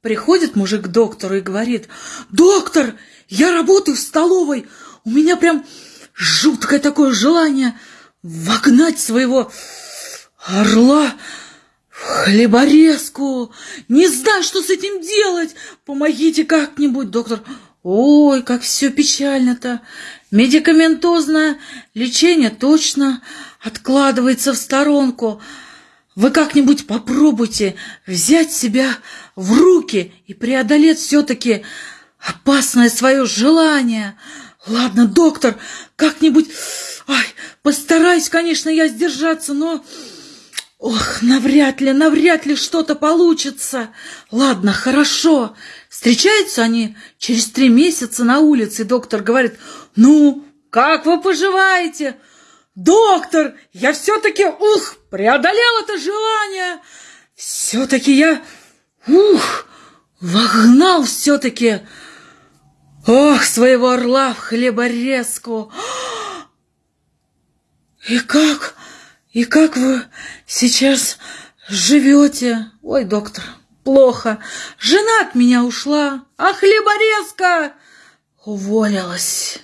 Приходит мужик к доктору и говорит, «Доктор, я работаю в столовой, у меня прям жуткое такое желание вогнать своего орла в хлеборезку. Не знаю, что с этим делать. Помогите как-нибудь, доктор. Ой, как все печально-то. Медикаментозное лечение точно откладывается в сторонку. Вы как-нибудь попробуйте взять себя в руки и преодолеть все-таки опасное свое желание. Ладно, доктор, как-нибудь... Ай, постараюсь, конечно, я сдержаться, но... Ох, навряд ли, навряд ли что-то получится. Ладно, хорошо. Встречаются они через три месяца на улице. Доктор говорит, ну, как вы поживаете? Доктор, я все-таки, ух, преодолел это желание. Все-таки я, ух, вогнал все-таки, ох, своего орла в хлеборезку. И как, и как вы сейчас живете? Ой, доктор, плохо. Жена от меня ушла, а хлеборезка уволилась.